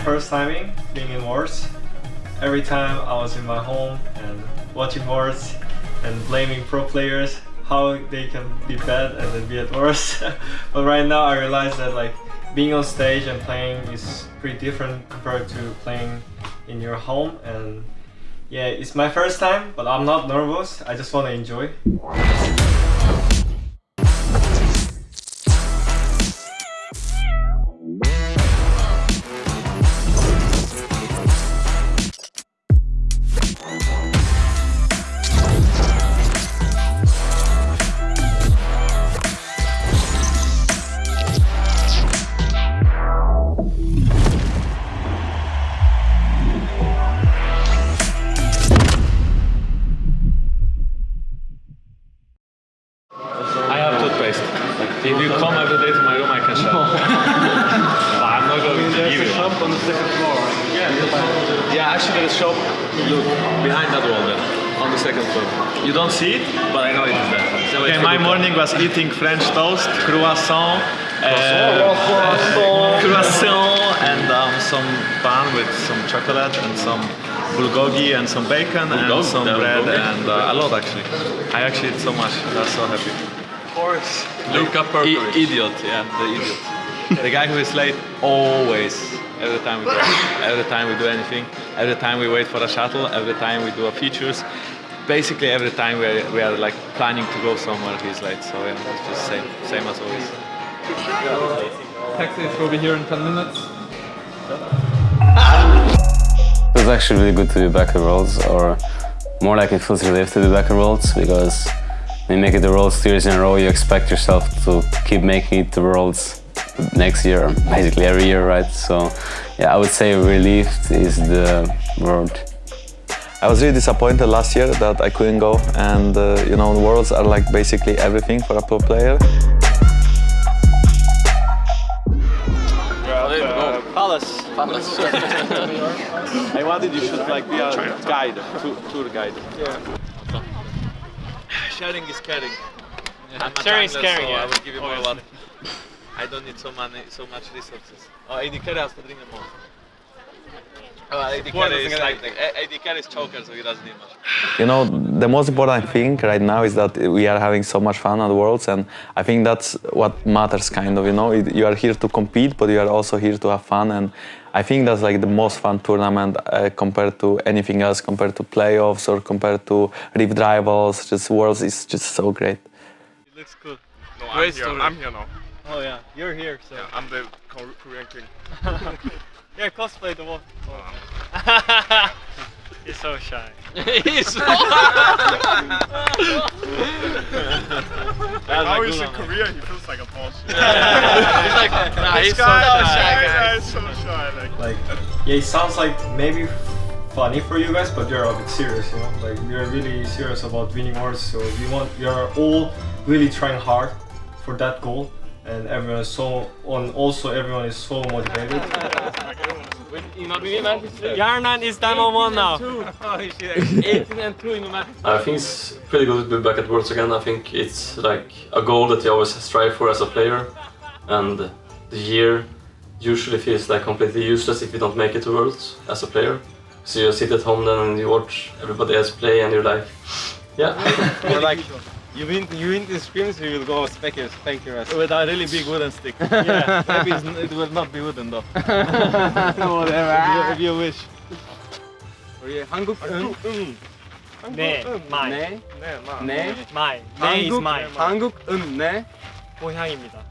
first timing being in Worlds. Every time I was in my home and watching Worlds and blaming pro players how they can be bad and then be at worst. but right now I realize that like being on stage and playing is pretty different compared to playing in your home and yeah, it's my first time, but I'm not nervous. I just want to enjoy. Have toothpaste. If you come every day to my room, I can show. but I'm not going to give you. shop on the second floor. Yeah. Yeah, actually, there's a shop. Look behind that wall there, on the second floor. You don't see it, but I know it is there. So okay, my morning was eating French toast, croissant, uh, croissant, and um, some bun with some chocolate and some bulgogi and some bacon and some bread and uh, a lot actually. I actually ate so much. I was so happy. Of course. Luka Perkovic. idiot, yeah, the idiot. the guy who is late always. Every time we go, every time we do anything, every time we wait for a shuttle, every time we do a features, basically every time we are, we are like planning to go somewhere, he's late. So yeah, it's just same, same as always. Taxis will be here in 10 minutes. It was actually really good to be back at Worlds, or more like it feels relief to be back at Worlds, because when you make it the Worlds two years in a row, you expect yourself to keep making it the Worlds next year, basically every year, right? So, yeah, I would say relieved is the word. I was really disappointed last year that I couldn't go and uh, you know the worlds are like basically everything for a pro player. Palace. Palace. I wanted you should like be a guide, tour, tour guide. Yeah. Sharing is caring. I'm a Sharing is caring, so yeah. I will give you more love. I don't need so many, so much resources. Oh, AD carry has to drink them all. Oh, AD carry is like, AD carry is choker, so he doesn't need much. You know, the most important thing right now is that we are having so much fun at Worlds, and I think that's what matters, kind of. You know, It- you are here to compete, but you are also here to have fun, and I think that's like the most fun tournament uh, compared to anything else, compared to playoffs or compared to Rift Rivals. Just Worlds is just so great. It looks cool. No, Great I'm here. story. I'm here now. Oh yeah, you're here, so Yeah, I'm the Korean king. yeah, cosplay the wall. He's so shy. He's so Now he's in Korea, he feels like a boss. He's like, nah, he's so guy, shy. this guy so shy. Like, Like, yeah, it sounds like maybe funny for you guys, but you're a bit serious, you know. Like, we're really serious about winning wars, so we want, we are all really trying hard for that goal, and everyone is so, on also everyone is so motivated. Hjarnan is diamond one now. 18 and 2 in the match. I think it's pretty good to be back at Worlds again. I think it's like a goal that you always strive for as a player, and the year usually feels like completely useless if you don't make it to Worlds as a player. So you sit at home then and you watch everybody else play, and you're like, yeah. Or like, you win, you win the scream, so you will go specker, spanker us. With a really big wooden stick. Yeah, maybe it's, it will not be wooden though. Whatever. if, you, if you wish. 우리 한국 은, 응. 네, mine. 네, nah, 네. Mine. 네 is 한국, mine. 한국 은, 네. 고향입니다.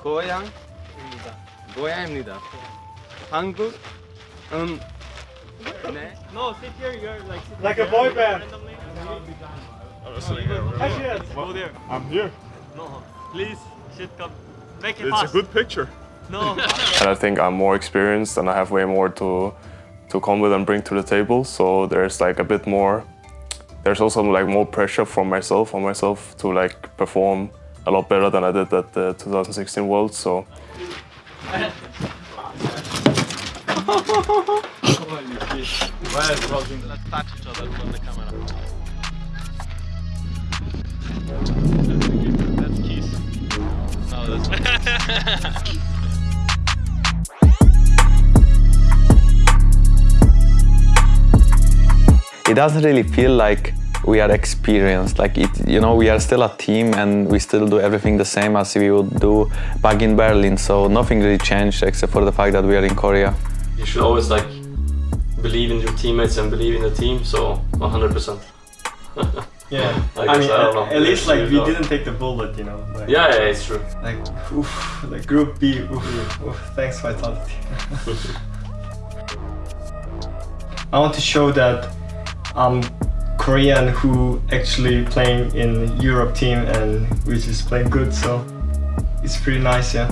고향입니다. 고향입니다. 한국 은, 네. No, sit here. You're like Like a boy band. Go there. I'm here. No, please, sit come. Make it It's a good picture. No. and I think I'm more experienced and I have way more to to come with and bring to the table. So there's like a bit more. There's also like more pressure from myself on myself to like perform a lot better than I did at the 2016 Worlds. So Let's touch each other from the camera. Oh, it doesn't really feel like we are experienced. Like it you know we are still a team and we still do everything the same as we would do back in berlin. So nothing really changed except for the fact that we are in korea. You should always like believe in your teammates and believe in the team so 100 percent. Yeah, I I, mean, I don't know. at, at least like we know. didn't take the bullet, you know. Like, Yeah, yeah, it's true. Like, oof, like Group B, oof, oof, thanks Vitality. I want to show that I'm Korean who actually playing in Europe team and which is playing good, so it's pretty nice, yeah.